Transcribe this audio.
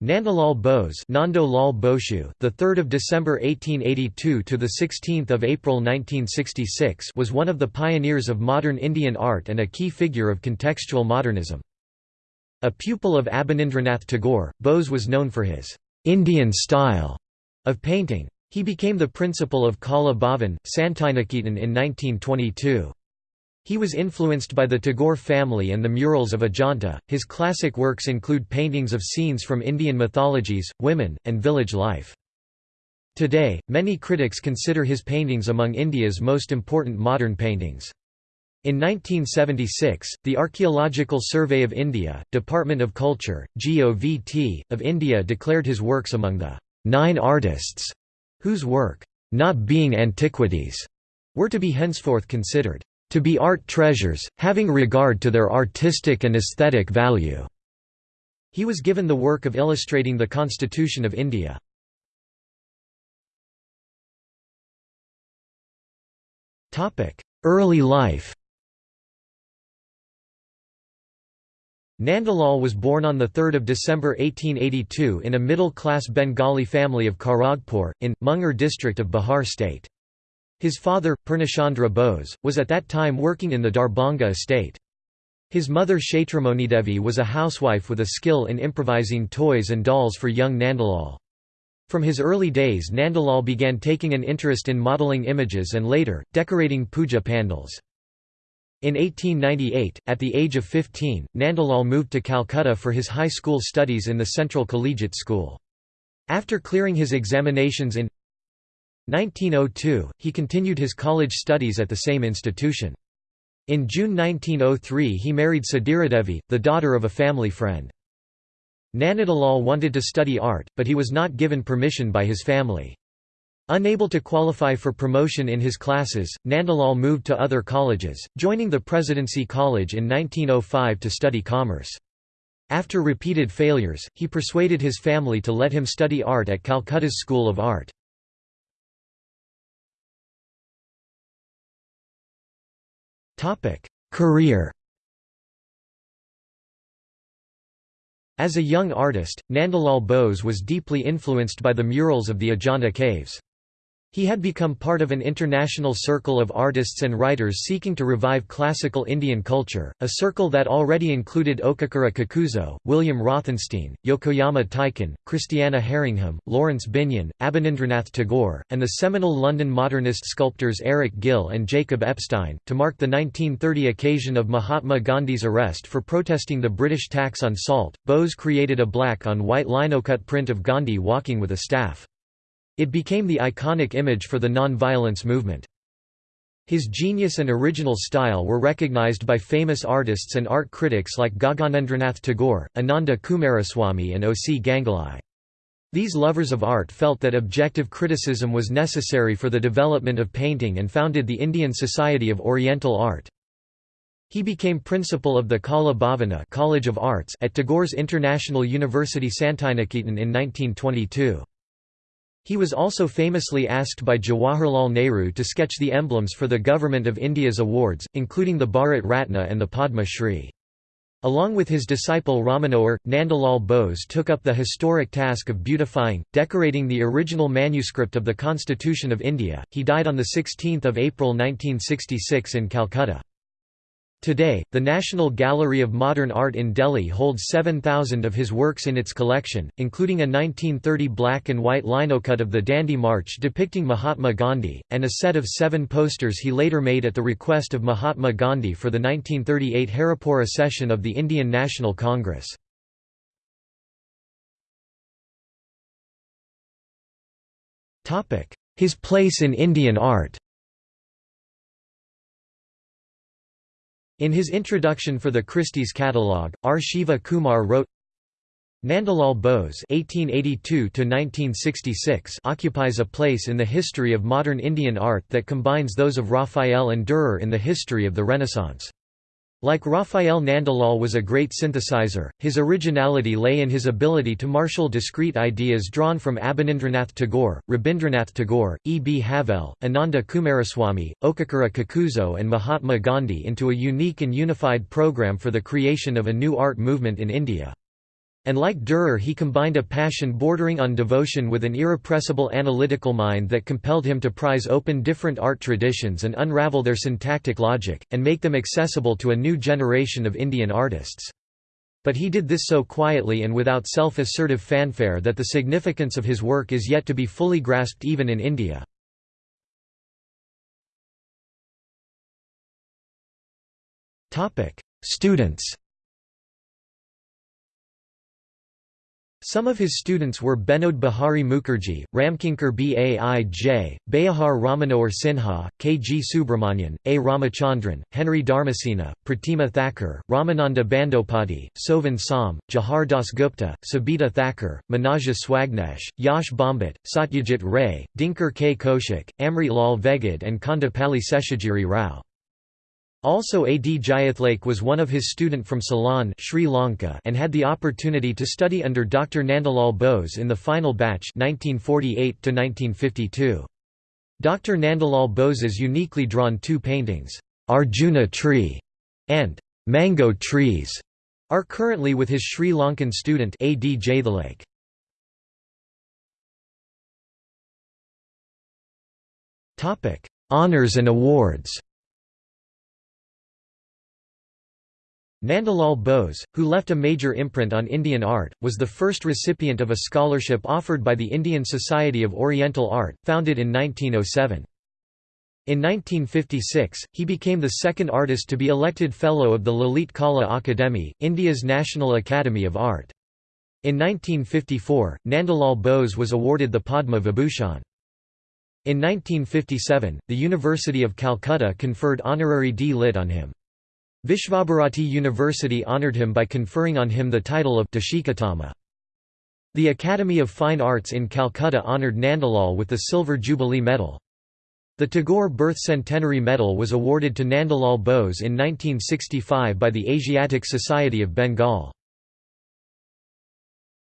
Nandalal Bose, Nando Lal Boshu, the 3rd of December 1882 to the 16th of April 1966, was one of the pioneers of modern Indian art and a key figure of contextual modernism. A pupil of Abanindranath Tagore, Bose was known for his Indian style of painting. He became the principal of Kala Bhavan, Santiniketan in 1922. He was influenced by the Tagore family and the murals of Ajanta. His classic works include paintings of scenes from Indian mythologies, women, and village life. Today, many critics consider his paintings among India's most important modern paintings. In 1976, the Archaeological Survey of India, Department of Culture, GOVT, of India declared his works among the nine artists whose work, not being antiquities, were to be henceforth considered to be art treasures, having regard to their artistic and aesthetic value." He was given the work of illustrating the Constitution of India. Early life Nandalal was born on 3 December 1882 in a middle-class Bengali family of Kharagpur, in, Munger district of Bihar state. His father, Purnachandra Bose, was at that time working in the Darbhanga estate. His mother Kshetramonidevi was a housewife with a skill in improvising toys and dolls for young Nandalal. From his early days Nandalal began taking an interest in modeling images and later, decorating puja pandals. In 1898, at the age of 15, Nandalal moved to Calcutta for his high school studies in the Central Collegiate School. After clearing his examinations in 1902, he continued his college studies at the same institution. In June 1903 he married Sadiradevi, the daughter of a family friend. Nandalal wanted to study art, but he was not given permission by his family. Unable to qualify for promotion in his classes, Nandalal moved to other colleges, joining the Presidency College in 1905 to study commerce. After repeated failures, he persuaded his family to let him study art at Calcutta's School of Art. Career As a young artist, Nandalal Bose was deeply influenced by the murals of the Ajanta caves. He had become part of an international circle of artists and writers seeking to revive classical Indian culture, a circle that already included Okakura Kakuzo, William Rothenstein, Yokoyama Taiken, Christiana Herringham, Laurence Binyon, Abanindranath Tagore, and the seminal London modernist sculptors Eric Gill and Jacob Epstein. To mark the 1930 occasion of Mahatma Gandhi's arrest for protesting the British tax on salt, Bose created a black on white linocut print of Gandhi walking with a staff. It became the iconic image for the non-violence movement. His genius and original style were recognized by famous artists and art critics like Gaganendranath Tagore, Ananda Coomaraswamy and O. C. Ganguly. These lovers of art felt that objective criticism was necessary for the development of painting and founded the Indian Society of Oriental Art. He became principal of the Kala Bhavana College of Arts at Tagore's International University Santiniketan in 1922. He was also famously asked by Jawaharlal Nehru to sketch the emblems for the Government of India's awards, including the Bharat Ratna and the Padma Shri. Along with his disciple Rammanohar, Nandalal Bose took up the historic task of beautifying, decorating the original manuscript of the Constitution of India. He died on 16 April 1966 in Calcutta. Today, the National Gallery of Modern Art in Delhi holds 7,000 of his works in its collection, including a 1930 black and white linocut of the Dandi March depicting Mahatma Gandhi, and a set of seven posters he later made at the request of Mahatma Gandhi for the 1938 Haripura session of the Indian National Congress. His place in Indian art In his introduction for the Christie's catalogue, R. Shiva Kumar wrote, Nandalal Bose (1882–1966) occupies a place in the history of modern Indian art that combines those of Raphael and Dürer in the history of the Renaissance. Like Raphael Nandalal was a great synthesizer, his originality lay in his ability to marshal discrete ideas drawn from Abanindranath Tagore, Rabindranath Tagore, E. B. Havell, Ananda Coomaraswamy, Okakura Kakuzo and Mahatma Gandhi into a unique and unified program for the creation of a new art movement in India. And like Dürer he combined a passion bordering on devotion with an irrepressible analytical mind that compelled him to prize open different art traditions and unravel their syntactic logic, and make them accessible to a new generation of Indian artists. But he did this so quietly and without self-assertive fanfare that the significance of his work is yet to be fully grasped even in India. Students Some of his students were Binod Bihari Mukherjee, Ramkinkar Baij, Beohar Rammanohar Sinha, K. G. Subramanian, A. Ramachandran, Henry Dharmasena, Pratima Thakur, Ramananda Bandopati, Sovan Som, Jahar Das Gupta, Sabita Thakur, Manaja Swagnesh, Yash Bhambat, Satyajit Ray, Dinkar K. Kaushik, Amrit Lal Vegad and Kondapalli Seshagiri Rao. Also A. D. Jayathlake was one of his student from Ceylon Sri Lanka and had the opportunity to study under Dr. Nandalal Bose in the final batch 1948 Dr. Nandalal Bose's uniquely drawn two paintings, Arjuna Tree and Mango Trees, are currently with his Sri Lankan student A. D. Jayathlake. Honours and awards Nandalal Bose, who left a major imprint on Indian art, was the first recipient of a scholarship offered by the Indian Society of Oriental Art, founded in 1907. In 1956, he became the second artist to be elected Fellow of the Lalit Kala Akademi, India's National Academy of Art. In 1954, Nandalal Bose was awarded the Padma Vibhushan. In 1957, the University of Calcutta conferred honorary D. Lit on him. Vishvabharati University honoured him by conferring on him the title of Deshikottama. The Academy of Fine Arts in Calcutta honoured Nandalal with the Silver Jubilee Medal. The Tagore Birth Centenary Medal was awarded to Nandalal Bose in 1965 by the Asiatic Society of Bengal.